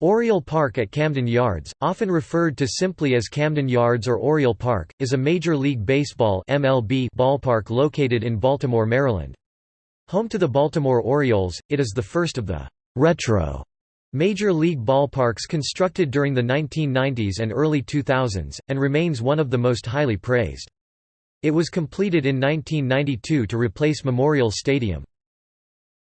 Oriole Park at Camden Yards, often referred to simply as Camden Yards or Oriole Park, is a Major League Baseball MLB ballpark located in Baltimore, Maryland. Home to the Baltimore Orioles, it is the first of the «retro» Major League ballparks constructed during the 1990s and early 2000s, and remains one of the most highly praised. It was completed in 1992 to replace Memorial Stadium.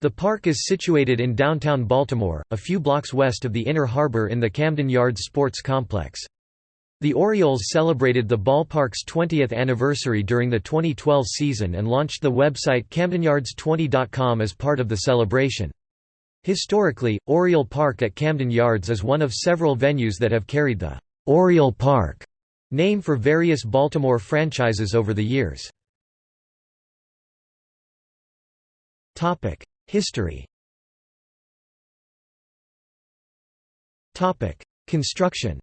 The park is situated in downtown Baltimore, a few blocks west of the Inner Harbor in the Camden Yards Sports Complex. The Orioles celebrated the ballpark's 20th anniversary during the 2012 season and launched the website CamdenYards20.com as part of the celebration. Historically, Oriole Park at Camden Yards is one of several venues that have carried the Oriole Park name for various Baltimore franchises over the years. History Construction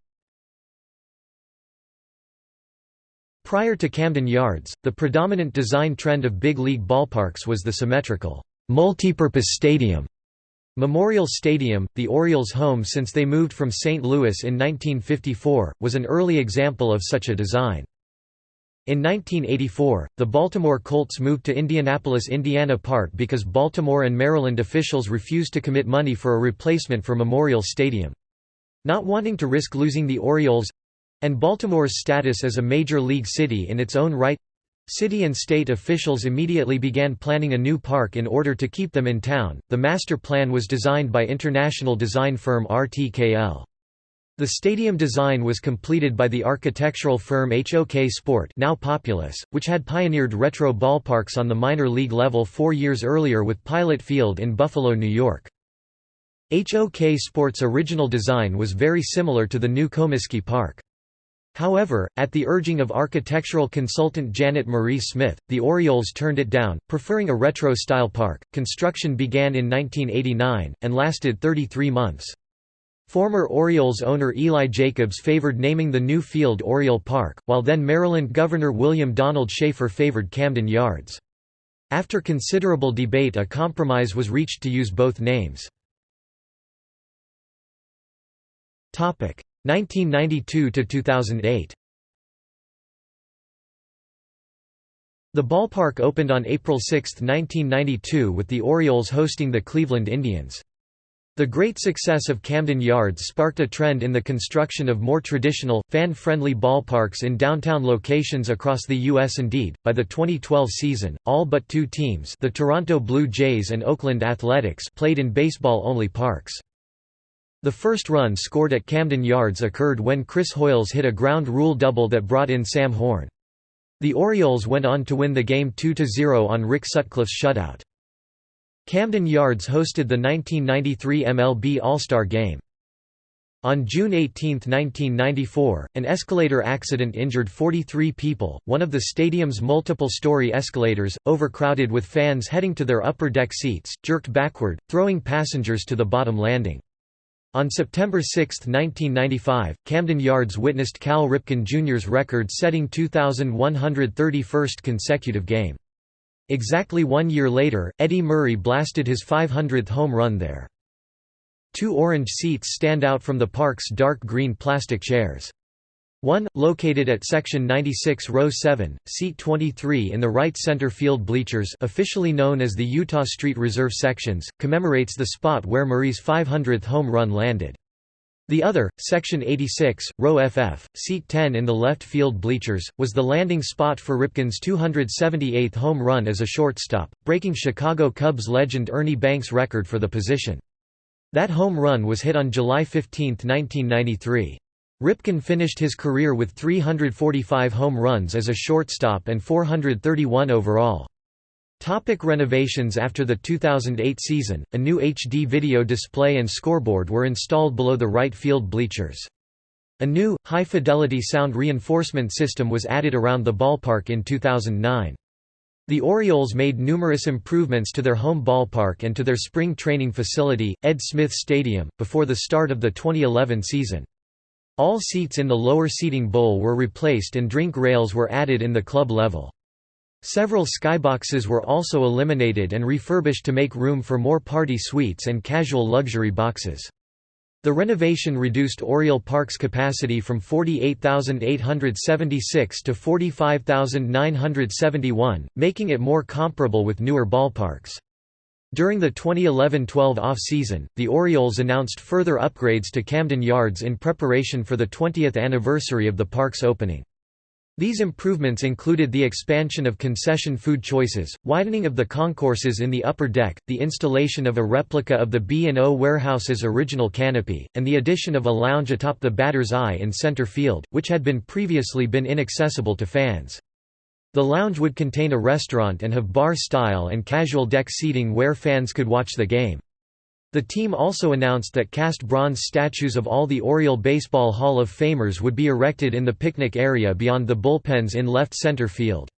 Prior to Camden Yards, the predominant design trend of big league ballparks was the symmetrical, multipurpose stadium. Memorial Stadium, the Orioles' home since they moved from St. Louis in 1954, was an early example of such a design. In 1984, the Baltimore Colts moved to Indianapolis Indiana Park because Baltimore and Maryland officials refused to commit money for a replacement for Memorial Stadium. Not wanting to risk losing the Orioles—and Baltimore's status as a major league city in its own right, City and state officials immediately began planning a new park in order to keep them in town. The master plan was designed by international design firm RTKL. The stadium design was completed by the architectural firm HOK Sport now Populous, which had pioneered retro ballparks on the minor league level four years earlier with Pilot Field in Buffalo, New York. HOK Sport's original design was very similar to the new Comiskey Park. However, at the urging of architectural consultant Janet Marie Smith, the Orioles turned it down, preferring a retro-style park. Construction began in 1989 and lasted 33 months. Former Orioles owner Eli Jacobs favored naming the new field Oriole Park, while then Maryland Governor William Donald Schaefer favored Camden Yards. After considerable debate a compromise was reached to use both names. 1992 to 2008 The ballpark opened on April 6, 1992 with the Orioles hosting the Cleveland Indians. The great success of Camden Yards sparked a trend in the construction of more traditional, fan-friendly ballparks in downtown locations across the U.S. Indeed, by the 2012 season, all but two teams the Toronto Blue Jays and Oakland Athletics played in baseball-only parks. The first run scored at Camden Yards occurred when Chris Hoiles hit a ground rule double that brought in Sam Horn. The Orioles went on to win the game 2–0 on Rick Sutcliffe's shutout. Camden Yards hosted the 1993 MLB All-Star Game. On June 18, 1994, an escalator accident injured 43 people, one of the stadium's multiple-story escalators, overcrowded with fans heading to their upper deck seats, jerked backward, throwing passengers to the bottom landing. On September 6, 1995, Camden Yards witnessed Cal Ripken Jr.'s record-setting 2,131st consecutive game. Exactly one year later, Eddie Murray blasted his 500th home run there. Two orange seats stand out from the park's dark green plastic chairs. One, located at section 96 row 7, seat 23 in the right center field bleachers officially known as the Eutaw Street Reserve sections, commemorates the spot where Murray's 500th home run landed. The other, section 86, row FF, seat 10 in the left field bleachers, was the landing spot for Ripken's 278th home run as a shortstop, breaking Chicago Cubs legend Ernie Banks' record for the position. That home run was hit on July 15, 1993. Ripken finished his career with 345 home runs as a shortstop and 431 overall. Topic renovations After the 2008 season, a new HD video display and scoreboard were installed below the right field bleachers. A new, high-fidelity sound reinforcement system was added around the ballpark in 2009. The Orioles made numerous improvements to their home ballpark and to their spring training facility, Ed Smith Stadium, before the start of the 2011 season. All seats in the lower seating bowl were replaced and drink rails were added in the club level. Several skyboxes were also eliminated and refurbished to make room for more party suites and casual luxury boxes. The renovation reduced Oriole Park's capacity from 48,876 to 45,971, making it more comparable with newer ballparks. During the 2011–12 off-season, the Orioles announced further upgrades to Camden Yards in preparation for the 20th anniversary of the park's opening. These improvements included the expansion of concession food choices, widening of the concourses in the upper deck, the installation of a replica of the B&O Warehouse's original canopy, and the addition of a lounge atop the batter's eye in center field, which had been previously been inaccessible to fans. The lounge would contain a restaurant and have bar-style and casual deck seating where fans could watch the game. The team also announced that cast bronze statues of all the Oriole Baseball Hall of Famers would be erected in the picnic area beyond the bullpens in left center field.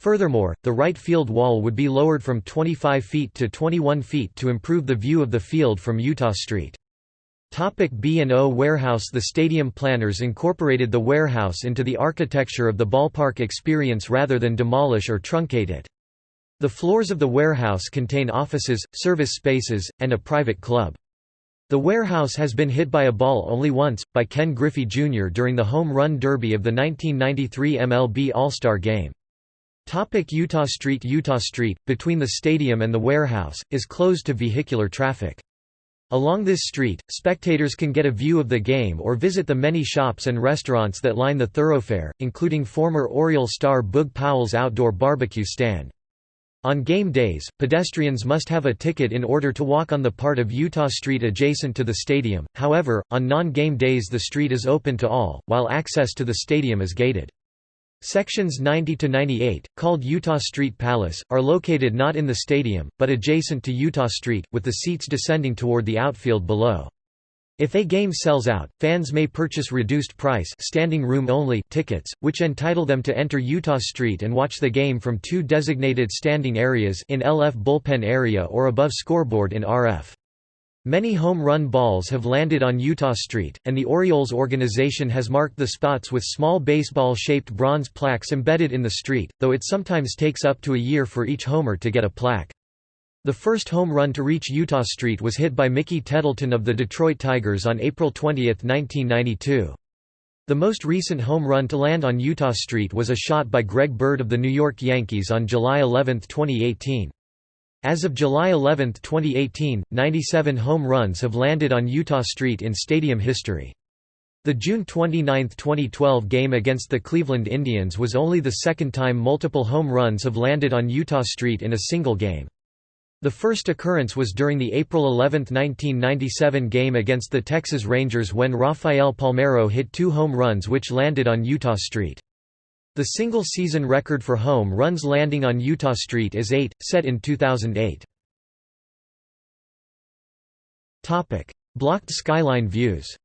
Furthermore, the right field wall would be lowered from 25 feet to 21 feet to improve the view of the field from Eutaw Street. B&O Warehouse The stadium planners incorporated the warehouse into the architecture of the ballpark experience rather than demolish or truncate it. The floors of the warehouse contain offices, service spaces, and a private club. The warehouse has been hit by a ball only once, by Ken Griffey Jr. during the Home Run Derby of the 1993 MLB All-Star Game. Topic Eutaw Street Eutaw Street, between the stadium and the warehouse, is closed to vehicular traffic. Along this street, spectators can get a view of the game or visit the many shops and restaurants that line the thoroughfare, including former Oriole star Boog Powell's outdoor barbecue stand. On game days, pedestrians must have a ticket in order to walk on the part of Eutaw Street adjacent to the stadium, however, on non-game days the street is open to all, while access to the stadium is gated. Sections 90 to 98, called Eutaw Street Palace, are located not in the stadium, but adjacent to Eutaw Street, with the seats descending toward the outfield below. If a game sells out, fans may purchase reduced price standing room only tickets, which entitle them to enter Eutaw Street and watch the game from two designated standing areas in LF bullpen area or above scoreboard in RF. Many home run balls have landed on Eutaw Street, and the Orioles organization has marked the spots with small baseball-shaped bronze plaques embedded in the street, though it sometimes takes up to a year for each homer to get a plaque. The first home run to reach Eutaw Street was hit by Mickey Tettleton of the Detroit Tigers on April 20, 1992. The most recent home run to land on Eutaw Street was a shot by Greg Bird of the New York Yankees on July 11, 2018. As of July 11, 2018, 97 home runs have landed on Eutaw Street in stadium history. The June 29, 2012 game against the Cleveland Indians was only the second time multiple home runs have landed on Eutaw Street in a single game. The first occurrence was during the April 11, 1997 game against the Texas Rangers when Rafael Palmeiro hit two home runs which landed on Eutaw Street. The single-season record for home runs landing on Eutaw Street is 8, set in 2008. Blocked skyline views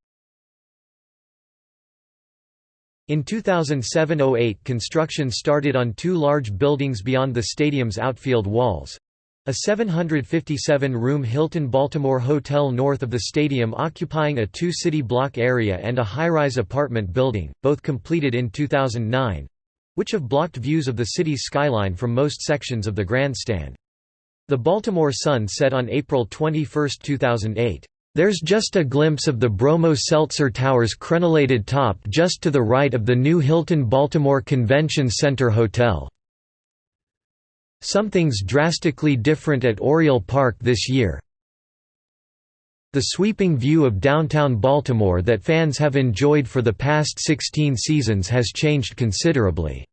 In 2007–08 construction started on two large buildings beyond the stadium's outfield walls. A 757-room Hilton Baltimore hotel north of the stadium occupying a two-city block area and a high-rise apartment building, both completed in 2009, which have blocked views of the city's skyline from most sections of the grandstand. The Baltimore Sun said on April 21, 2008, "...there's just a glimpse of the Bromo Seltzer Tower's crenellated top just to the right of the new Hilton Baltimore Convention Center Hotel. Something's drastically different at Oriole Park this year. The sweeping view of downtown Baltimore that fans have enjoyed for the past 16 seasons has changed considerably."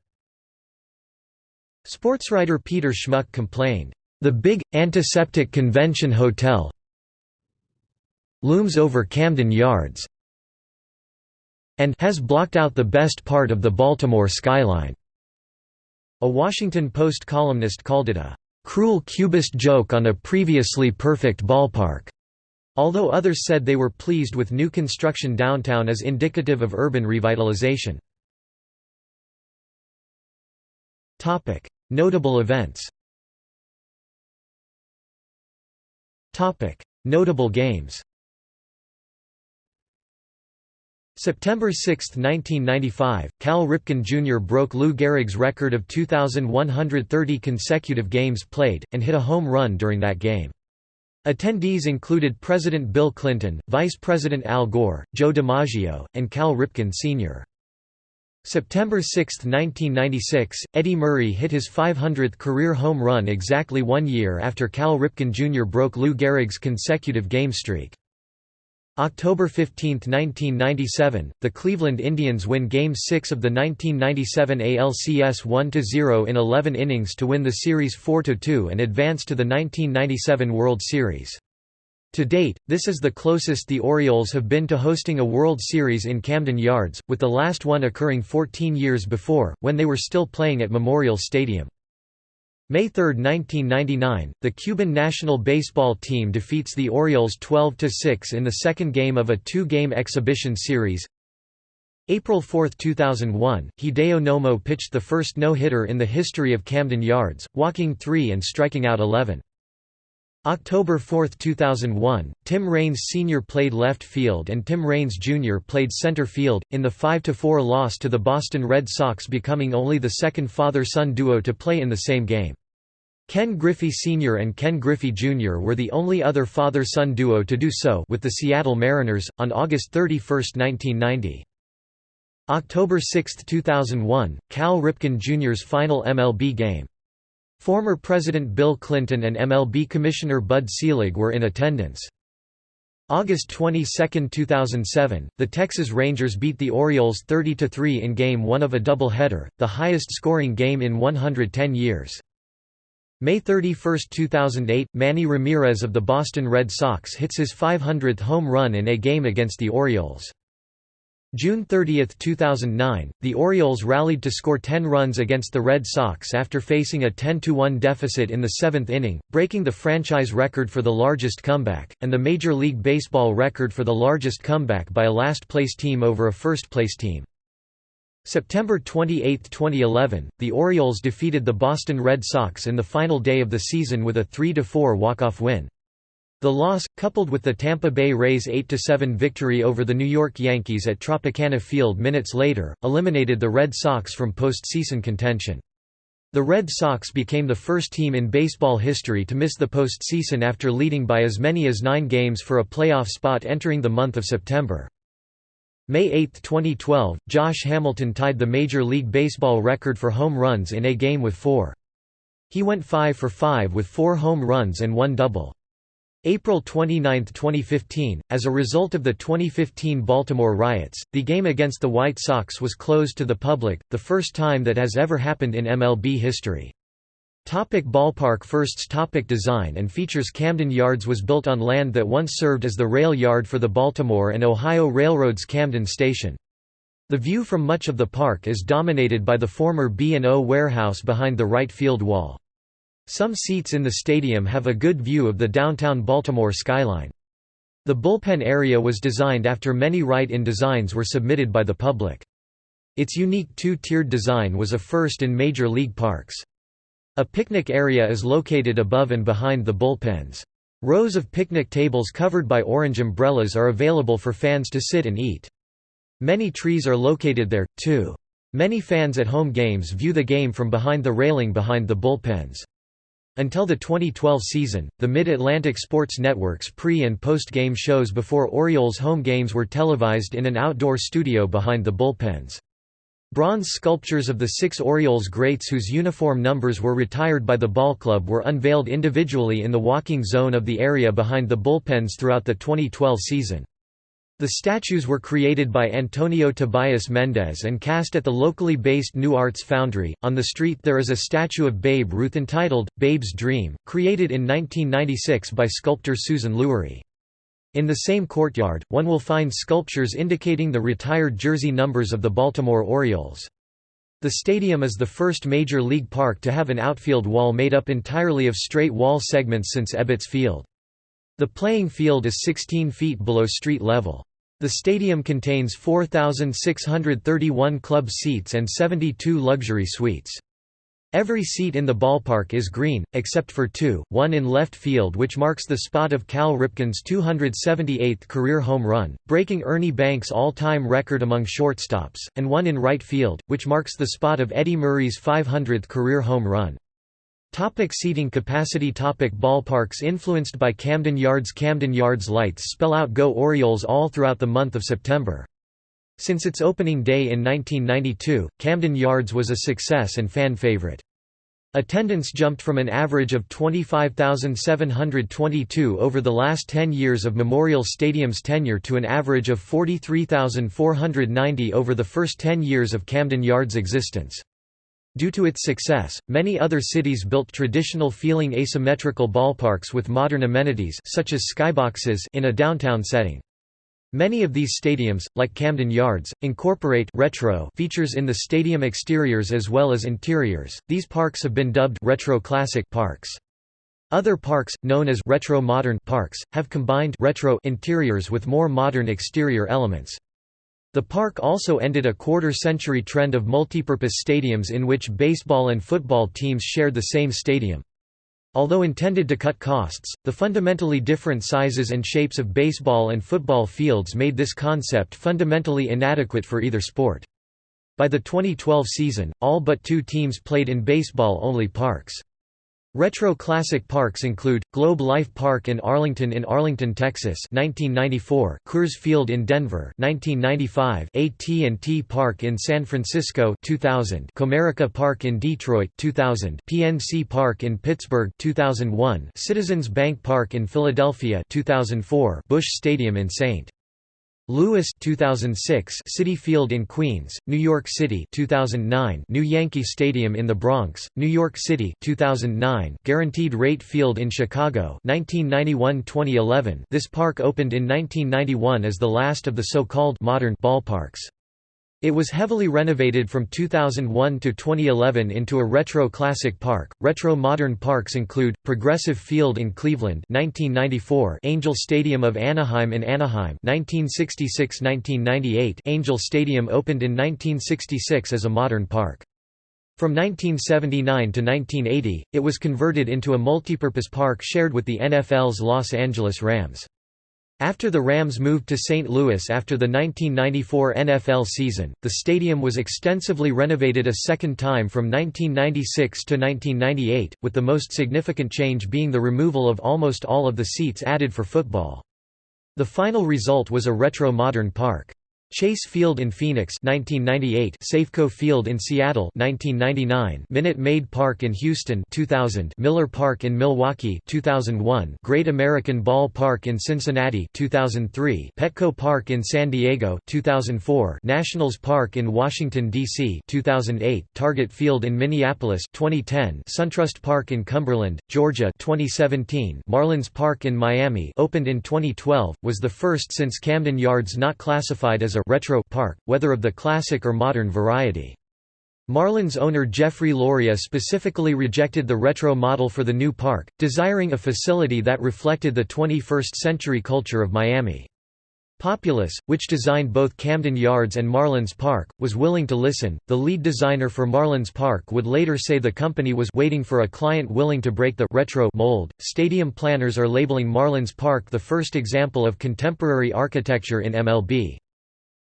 Sportswriter Peter Schmuck complained, "...the big, antiseptic convention hotel looms over Camden Yards and has blocked out the best part of the Baltimore skyline." A Washington Post columnist called it a "...cruel cubist joke on a previously perfect ballpark." Although others said they were pleased with new construction downtown as indicative of urban revitalization. Notable events Notable games September 6, 1995, Cal Ripken Jr. broke Lou Gehrig's record of 2,130 consecutive games played, and hit a home run during that game. Attendees included President Bill Clinton, Vice President Al Gore, Joe DiMaggio, and Cal Ripken Sr. September 6, 1996, Eddie Murray hit his 500th career home run exactly one year after Cal Ripken Jr. broke Lou Gehrig's consecutive game streak. October 15, 1997, the Cleveland Indians win Game 6 of the 1997 ALCS 1–0 in 11 innings to win the series 4–2 and advance to the 1997 World Series. To date, this is the closest the Orioles have been to hosting a World Series in Camden Yards, with the last one occurring 14 years before, when they were still playing at Memorial Stadium. May 3, 1999, the Cuban national baseball team defeats the Orioles 12–6 in the second game of a two-game exhibition series. April 4, 2001, Hideo Nomo pitched the first no-hitter in the history of Camden Yards, walking three and striking out 11. October 4, 2001, Tim Raines Sr. played left field and Tim Raines Jr. played center field, in the 5–4 loss to the Boston Red Sox becoming only the second father-son duo to play in the same game. Ken Griffey Sr. and Ken Griffey Jr. were the only other father-son duo to do so with the Seattle Mariners, on August 31, 1990. October 6, 2001, Cal Ripken Jr.'s final MLB game. Former President Bill Clinton and MLB Commissioner Bud Selig were in attendance. August 22, 2007, the Texas Rangers beat the Orioles 30–3 in Game 1 of a doubleheader, the highest-scoring game in 110 years. May 31, 2008, Manny Ramirez of the Boston Red Sox hits his 500th home run in a game against the Orioles. June 30, 2009, the Orioles rallied to score 10 runs against the Red Sox after facing a 10–1 deficit in the seventh inning, breaking the franchise record for the largest comeback, and the Major League Baseball record for the largest comeback by a last-place team over a first-place team. September 28, 2011, the Orioles defeated the Boston Red Sox in the final day of the season with a 3–4 walk-off win. The loss, coupled with the Tampa Bay Rays' 8–7 victory over the New York Yankees at Tropicana Field minutes later, eliminated the Red Sox from postseason contention. The Red Sox became the first team in baseball history to miss the postseason after leading by as many as nine games for a playoff spot entering the month of September. May 8, 2012, Josh Hamilton tied the Major League Baseball record for home runs in a game with four. He went 5 for 5 with four home runs and one double. April 29, 2015, as a result of the 2015 Baltimore riots, the game against the White Sox was closed to the public, the first time that has ever happened in MLB history. Topic ballpark Firsts topic Design and features Camden Yards was built on land that once served as the rail yard for the Baltimore and Ohio Railroad's Camden Station. The view from much of the park is dominated by the former B&O warehouse behind the right field wall. Some seats in the stadium have a good view of the downtown Baltimore skyline. The bullpen area was designed after many write-in designs were submitted by the public. Its unique two-tiered design was a first in major league parks. A picnic area is located above and behind the bullpens. Rows of picnic tables covered by orange umbrellas are available for fans to sit and eat. Many trees are located there, too. Many fans at home games view the game from behind the railing behind the bullpens. Until the 2012 season, the Mid-Atlantic Sports Network's pre- and post-game shows before Orioles home games were televised in an outdoor studio behind the bullpens. Bronze sculptures of the six Orioles greats whose uniform numbers were retired by the ball club were unveiled individually in the walking zone of the area behind the bullpens throughout the 2012 season. The statues were created by Antonio Tobias Mendez and cast at the locally based New Arts Foundry. On the street there is a statue of Babe Ruth entitled, Babe's Dream, created in 1996 by sculptor Susan Lurie. In the same courtyard, one will find sculptures indicating the retired jersey numbers of the Baltimore Orioles. The stadium is the first major league park to have an outfield wall made up entirely of straight wall segments since Ebbets Field. The playing field is 16 feet below street level. The stadium contains 4,631 club seats and 72 luxury suites. Every seat in the ballpark is green, except for two, one in left field which marks the spot of Cal Ripken's 278th career home run, breaking Ernie Banks' all-time record among shortstops, and one in right field, which marks the spot of Eddie Murray's 500th career home run. Topic seating capacity Topic Ballparks influenced by Camden Yards Camden Yards lights spell out Go Orioles all throughout the month of September. Since its opening day in 1992, Camden Yards was a success and fan favorite. Attendance jumped from an average of 25,722 over the last 10 years of Memorial Stadium's tenure to an average of 43,490 over the first 10 years of Camden Yards' existence. Due to its success, many other cities built traditional feeling asymmetrical ballparks with modern amenities such as skyboxes in a downtown setting. Many of these stadiums, like Camden Yards, incorporate retro features in the stadium exteriors as well as interiors. These parks have been dubbed retro classic parks. Other parks, known as retro modern parks, have combined retro interiors with more modern exterior elements. The park also ended a quarter-century trend of multipurpose stadiums in which baseball and football teams shared the same stadium. Although intended to cut costs, the fundamentally different sizes and shapes of baseball and football fields made this concept fundamentally inadequate for either sport. By the 2012 season, all but two teams played in baseball-only parks. Retro classic parks include, Globe Life Park in Arlington in Arlington, Texas 1994, Coors Field in Denver 1995, AT&T Park in San Francisco 2000, Comerica Park in Detroit 2000, PNC Park in Pittsburgh 2001, Citizens Bank Park in Philadelphia 2004, Busch Stadium in St. Louis 2006 Citi Field in Queens, New York City 2009 New Yankee Stadium in the Bronx, New York City 2009 Guaranteed Rate Field in Chicago 1991-2011 This park opened in 1991 as the last of the so-called modern ballparks. It was heavily renovated from 2001 to 2011 into a retro classic park. Retro modern parks include Progressive Field in Cleveland (1994), Angel Stadium of Anaheim in Anaheim (1966–1998). Angel Stadium opened in 1966 as a modern park. From 1979 to 1980, it was converted into a multipurpose park shared with the NFL's Los Angeles Rams. After the Rams moved to St. Louis after the 1994 NFL season, the stadium was extensively renovated a second time from 1996 to 1998, with the most significant change being the removal of almost all of the seats added for football. The final result was a retro-modern park. Chase Field in Phoenix 1998, Safeco Field in Seattle 1999, Minute Maid Park in Houston 2000, Miller Park in Milwaukee 2001, Great American Ball Park in Cincinnati 2003, Petco Park in San Diego 2004, Nationals Park in Washington D.C. 2008, Target Field in Minneapolis 2010, SunTrust Park in Cumberland, Georgia 2017, Marlins Park in Miami opened in 2012, was the first since Camden Yards not classified as a retro park, whether of the classic or modern variety. Marlins owner Jeffrey Loria specifically rejected the retro model for the new park, desiring a facility that reflected the 21st-century culture of Miami. Populous, which designed both Camden Yards and Marlins Park, was willing to listen. The lead designer for Marlins Park would later say the company was waiting for a client willing to break the retro mold. Stadium planners are labeling Marlins Park the first example of contemporary architecture in MLB.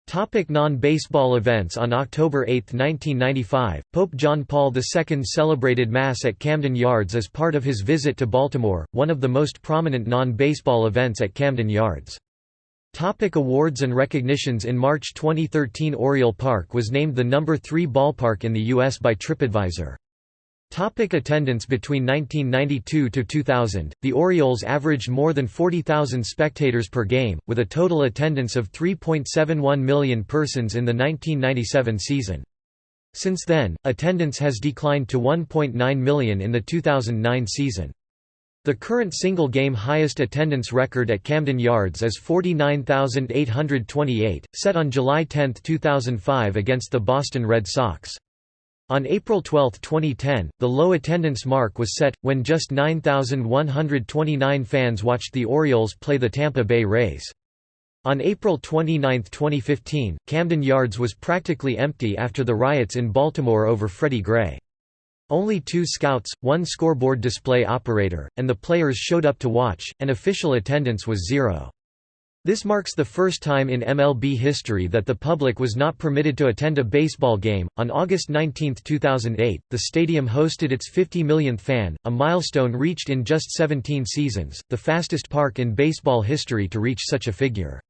Topic non-baseball events On October 8, 1995, Pope John Paul II celebrated Mass at Camden Yards as part of his visit to Baltimore, one of the most prominent non-baseball events at Camden Yards. Topic awards and recognitions In March 2013 Oriole Park was named the number 3 ballpark in the U.S. by TripAdvisor. Topic attendance Between 1992 to 2000, the Orioles averaged more than 40,000 spectators per game, with a total attendance of 3.71 million persons in the 1997 season. Since then, attendance has declined to 1.9 million in the 2009 season. The current single-game highest attendance record at Camden Yards is 49,828, set on July 10, 2005 against the Boston Red Sox. On April 12, 2010, the low attendance mark was set, when just 9,129 fans watched the Orioles play the Tampa Bay Rays. On April 29, 2015, Camden Yards was practically empty after the riots in Baltimore over Freddie Gray. Only two scouts, one scoreboard display operator, and the players showed up to watch, and official attendance was zero. This marks the first time in MLB history that the public was not permitted to attend a baseball game. On August 19, 2008, the stadium hosted its 50 millionth fan, a milestone reached in just 17 seasons, the fastest park in baseball history to reach such a figure.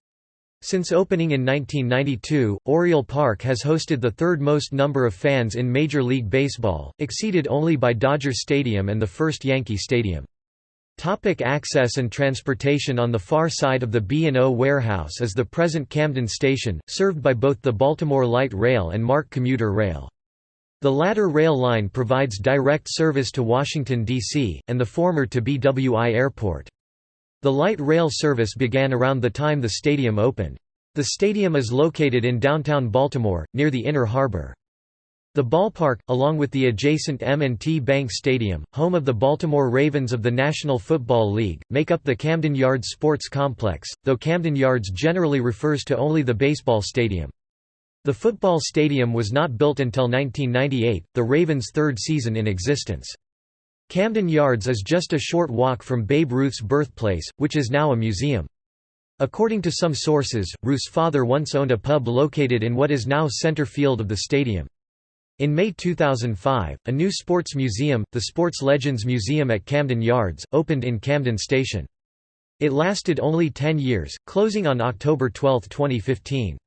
Since opening in 1992, Oriole Park has hosted the third most number of fans in Major League Baseball, exceeded only by Dodger Stadium and the first Yankee Stadium. Topic access and transportation On the far side of the B&O warehouse is the present Camden Station, served by both the Baltimore Light Rail and MARC commuter rail. The latter rail line provides direct service to Washington, D.C., and the former to BWI Airport. The light rail service began around the time the stadium opened. The stadium is located in downtown Baltimore, near the Inner Harbor. The ballpark, along with the adjacent M&T Bank Stadium, home of the Baltimore Ravens of the National Football League, make up the Camden Yards Sports Complex, though Camden Yards generally refers to only the baseball stadium. The football stadium was not built until 1998, the Ravens' third season in existence. Camden Yards is just a short walk from Babe Ruth's birthplace, which is now a museum. According to some sources, Ruth's father once owned a pub located in what is now center field of the stadium. In May 2005, a new sports museum, the Sports Legends Museum at Camden Yards, opened in Camden Station. It lasted only 10 years, closing on October 12, 2015.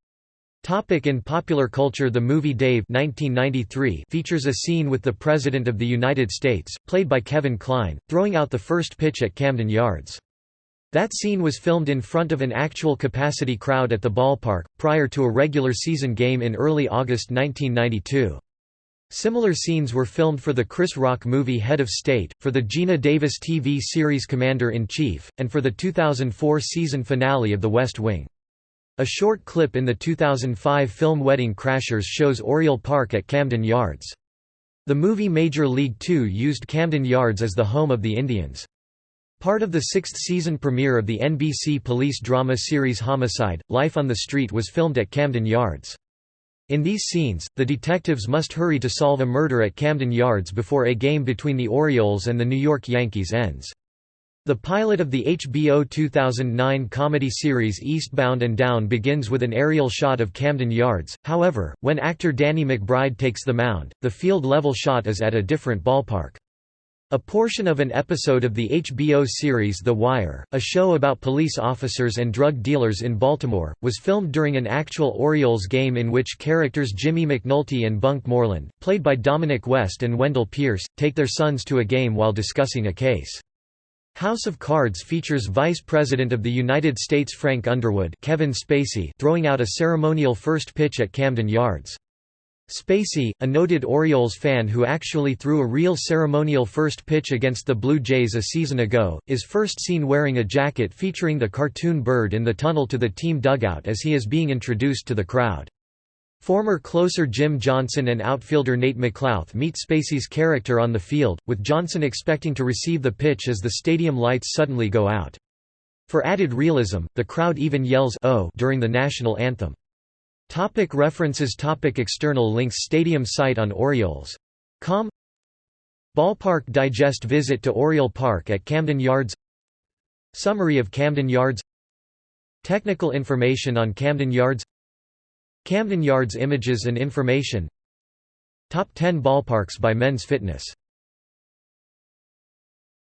Topic in popular culture The movie Dave 1993 features a scene with the President of the United States, played by Kevin Kline, throwing out the first pitch at Camden Yards. That scene was filmed in front of an actual capacity crowd at the ballpark, prior to a regular season game in early August 1992. Similar scenes were filmed for the Chris Rock movie Head of State, for the Geena Davis TV series Commander-in-Chief, and for the 2004 season finale of The West Wing. A short clip in the 2005 film Wedding Crashers shows Oriole Park at Camden Yards. The movie Major League Two used Camden Yards as the home of the Indians. Part of the sixth season premiere of the NBC police drama series Homicide, Life on the Street was filmed at Camden Yards. In these scenes, the detectives must hurry to solve a murder at Camden Yards before a game between the Orioles and the New York Yankees ends. The pilot of the HBO 2009 comedy series Eastbound and Down begins with an aerial shot of Camden Yards, however, when actor Danny McBride takes the mound, the field-level shot is at a different ballpark. A portion of an episode of the HBO series The Wire, a show about police officers and drug dealers in Baltimore, was filmed during an actual Orioles game in which characters Jimmy McNulty and Bunk Moreland, played by Dominic West and Wendell Pierce, take their sons to a game while discussing a case. House of Cards features Vice President of the United States Frank Underwood Kevin Spacey throwing out a ceremonial first pitch at Camden Yards. Spacey, a noted Orioles fan who actually threw a real ceremonial first pitch against the Blue Jays a season ago, is first seen wearing a jacket featuring the cartoon bird in the tunnel to the team dugout as he is being introduced to the crowd. Former closer Jim Johnson and outfielder Nate McLouth meet Spacey's character on the field, with Johnson expecting to receive the pitch as the stadium lights suddenly go out. For added realism, the crowd even yells oh during the national anthem. Topic references. Topic External links. Stadium site on Orioles.com Ballpark. Digest. Visit to Oriole Park at Camden Yards. Summary of Camden Yards. Technical information on Camden Yards. Camden Yards Images and information. Top 10 ballparks by Men's Fitness